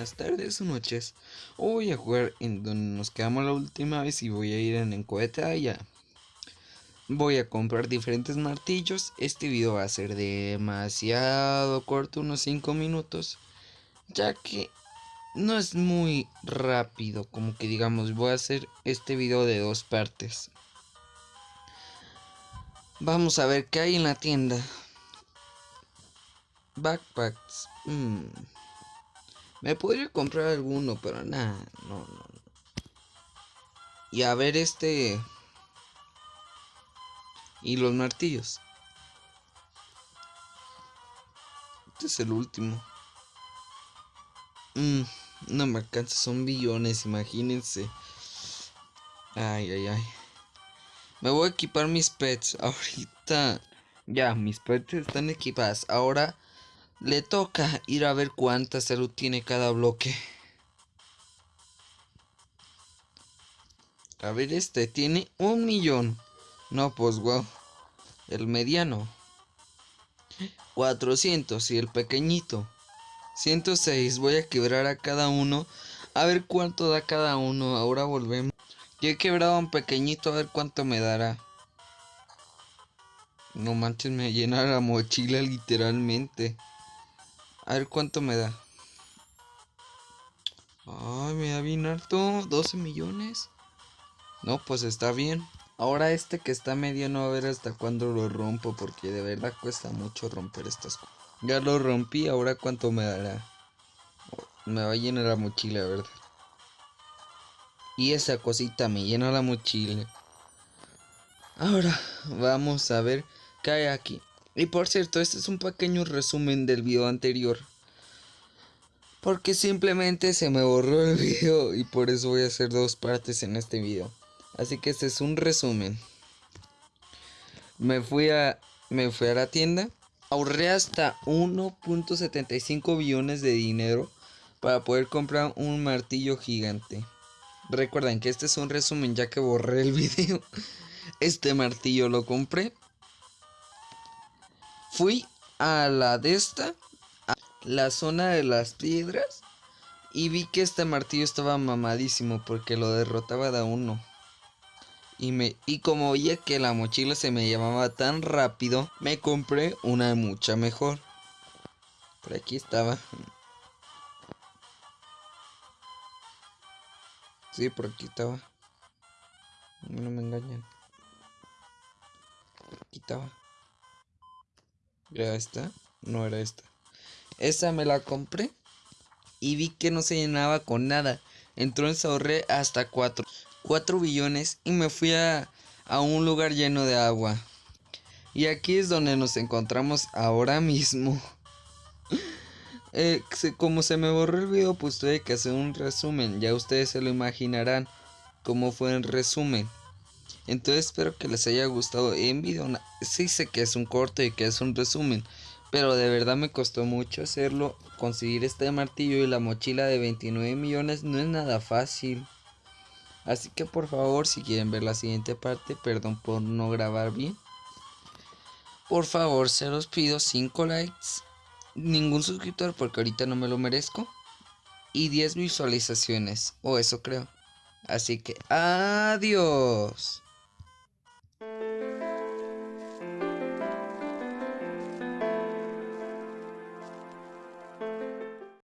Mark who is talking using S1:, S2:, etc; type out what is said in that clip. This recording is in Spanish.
S1: buenas tardes o noches. Voy a jugar en donde nos quedamos la última vez y voy a ir en el cohete allá. Voy a comprar diferentes martillos. Este video va a ser demasiado corto, unos 5 minutos. Ya que no es muy rápido, como que digamos, voy a hacer este video de dos partes. Vamos a ver qué hay en la tienda. Backpacks. Mm. Me podría comprar alguno, pero nada, no, no. Y a ver este... Y los martillos. Este es el último. Mm, no me alcanza, son billones, imagínense. Ay, ay, ay. Me voy a equipar mis pets. Ahorita... Ya, mis pets están equipadas. Ahora le toca ir a ver cuánta salud tiene cada bloque. A ver, este tiene un millón. No, pues wow. El mediano. 400 y el pequeñito. 106. Voy a quebrar a cada uno. A ver cuánto da cada uno. Ahora volvemos. Yo he quebrado a un pequeñito. A ver cuánto me dará. No manches, me llena la mochila literalmente. A ver cuánto me da. Ay, me da bien alto. 12 millones. No, pues está bien. Ahora este que está mediano a ver hasta cuándo lo rompo. Porque de verdad cuesta mucho romper estas cosas. Ya lo rompí. Ahora cuánto me dará. Me va a llenar la mochila, ¿verdad? Y esa cosita me llena la mochila. Ahora vamos a ver qué hay aquí. Y por cierto, este es un pequeño resumen del video anterior. Porque simplemente se me borró el video y por eso voy a hacer dos partes en este video. Así que este es un resumen. Me fui a, me fui a la tienda. Ahorré hasta 1.75 billones de dinero para poder comprar un martillo gigante. Recuerden que este es un resumen ya que borré el video. Este martillo lo compré Fui a la de esta, a la zona de las piedras, y vi que este martillo estaba mamadísimo porque lo derrotaba de uno. Y, me, y como veía que la mochila se me llamaba tan rápido, me compré una mucha mejor. Por aquí estaba. Sí, por aquí estaba. No me engañan. Por aquí estaba. ¿Era esta? No era esta. Esa me la compré y vi que no se llenaba con nada. Entonces ahorré hasta 4, 4 billones y me fui a, a un lugar lleno de agua. Y aquí es donde nos encontramos ahora mismo. Eh, como se me borró el video, pues tuve que hacer un resumen. Ya ustedes se lo imaginarán cómo fue el resumen. Entonces espero que les haya gustado en video. Sí sé que es un corte y que es un resumen. Pero de verdad me costó mucho hacerlo. Conseguir este martillo y la mochila de 29 millones no es nada fácil. Así que por favor si quieren ver la siguiente parte. Perdón por no grabar bien. Por favor se los pido 5 likes. Ningún suscriptor porque ahorita no me lo merezco. Y 10 visualizaciones. O eso creo. Así que adiós.